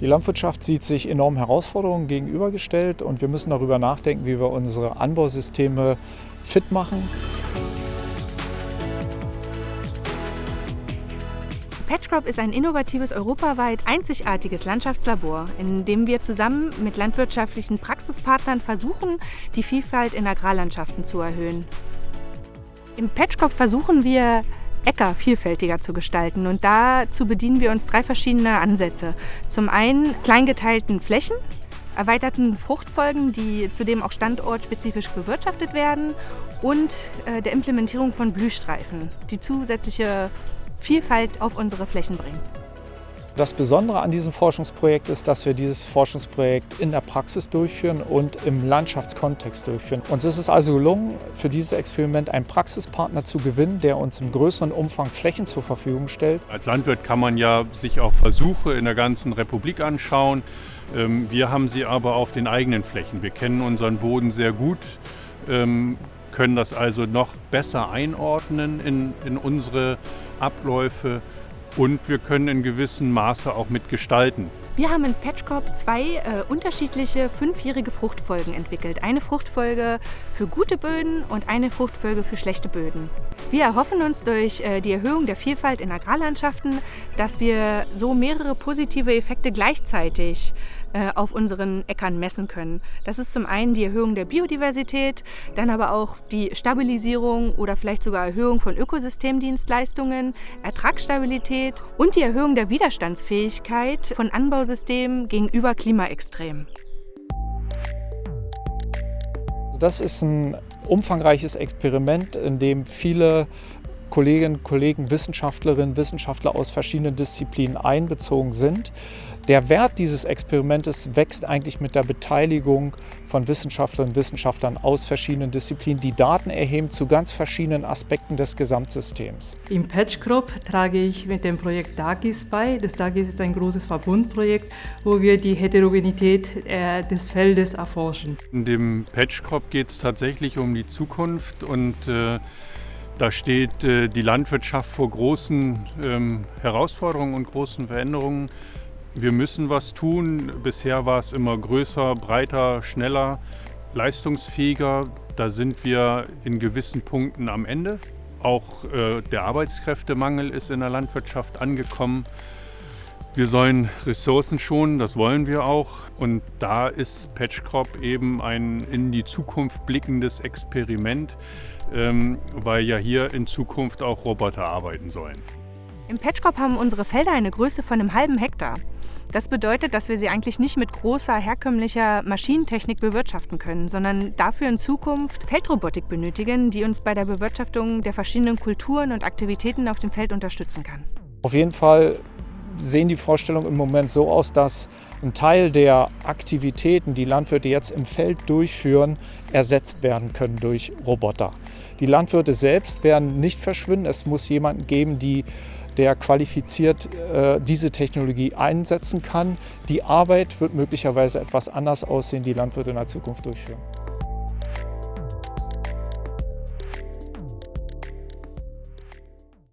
Die Landwirtschaft sieht sich enormen Herausforderungen gegenübergestellt und wir müssen darüber nachdenken, wie wir unsere Anbausysteme fit machen. Patchcrop ist ein innovatives, europaweit einzigartiges Landschaftslabor, in dem wir zusammen mit landwirtschaftlichen Praxispartnern versuchen, die Vielfalt in Agrarlandschaften zu erhöhen. Im Patchcrop versuchen wir, Äcker vielfältiger zu gestalten. Und dazu bedienen wir uns drei verschiedene Ansätze. Zum einen kleingeteilten Flächen, erweiterten Fruchtfolgen, die zudem auch standortspezifisch bewirtschaftet werden und äh, der Implementierung von Blühstreifen, die zusätzliche Vielfalt auf unsere Flächen bringen. Das Besondere an diesem Forschungsprojekt ist, dass wir dieses Forschungsprojekt in der Praxis durchführen und im Landschaftskontext durchführen. Uns ist es also gelungen, für dieses Experiment einen Praxispartner zu gewinnen, der uns im größeren Umfang Flächen zur Verfügung stellt. Als Landwirt kann man ja sich auch Versuche in der ganzen Republik anschauen. Ähm, wir haben sie aber auf den eigenen Flächen. Wir kennen unseren Boden sehr gut, ähm, können das also noch besser einordnen in, in unsere Abläufe und wir können in gewissem Maße auch mitgestalten. Wir haben in Patchcorp zwei äh, unterschiedliche fünfjährige Fruchtfolgen entwickelt. Eine Fruchtfolge für gute Böden und eine Fruchtfolge für schlechte Böden. Wir erhoffen uns durch äh, die Erhöhung der Vielfalt in Agrarlandschaften, dass wir so mehrere positive Effekte gleichzeitig äh, auf unseren Äckern messen können. Das ist zum einen die Erhöhung der Biodiversität, dann aber auch die Stabilisierung oder vielleicht sogar Erhöhung von Ökosystemdienstleistungen, Ertragsstabilität und die Erhöhung der Widerstandsfähigkeit von Anbausystemen gegenüber Klimaextremen. Das ist ein umfangreiches Experiment, in dem viele Kolleginnen, Kollegen, Wissenschaftlerinnen, Wissenschaftler aus verschiedenen Disziplinen einbezogen sind. Der Wert dieses Experimentes wächst eigentlich mit der Beteiligung von Wissenschaftlerinnen und Wissenschaftlern aus verschiedenen Disziplinen, die Daten erheben zu ganz verschiedenen Aspekten des Gesamtsystems. Im Patchcrop trage ich mit dem Projekt DAGIS bei. Das DAGIS ist ein großes Verbundprojekt, wo wir die Heterogenität äh, des Feldes erforschen. In dem Patchcrop geht es tatsächlich um die Zukunft und äh, da steht äh, die Landwirtschaft vor großen ähm, Herausforderungen und großen Veränderungen. Wir müssen was tun. Bisher war es immer größer, breiter, schneller, leistungsfähiger. Da sind wir in gewissen Punkten am Ende. Auch äh, der Arbeitskräftemangel ist in der Landwirtschaft angekommen. Wir sollen Ressourcen schonen, das wollen wir auch. Und da ist Patchcrop eben ein in die Zukunft blickendes Experiment, ähm, weil ja hier in Zukunft auch Roboter arbeiten sollen. Im Patchcrop haben unsere Felder eine Größe von einem halben Hektar. Das bedeutet, dass wir sie eigentlich nicht mit großer herkömmlicher Maschinentechnik bewirtschaften können, sondern dafür in Zukunft Feldrobotik benötigen, die uns bei der Bewirtschaftung der verschiedenen Kulturen und Aktivitäten auf dem Feld unterstützen kann. Auf jeden Fall sehen die Vorstellungen im Moment so aus, dass ein Teil der Aktivitäten, die Landwirte jetzt im Feld durchführen, ersetzt werden können durch Roboter. Die Landwirte selbst werden nicht verschwinden. Es muss jemanden geben, die, der qualifiziert äh, diese Technologie einsetzen kann. Die Arbeit wird möglicherweise etwas anders aussehen, die Landwirte in der Zukunft durchführen.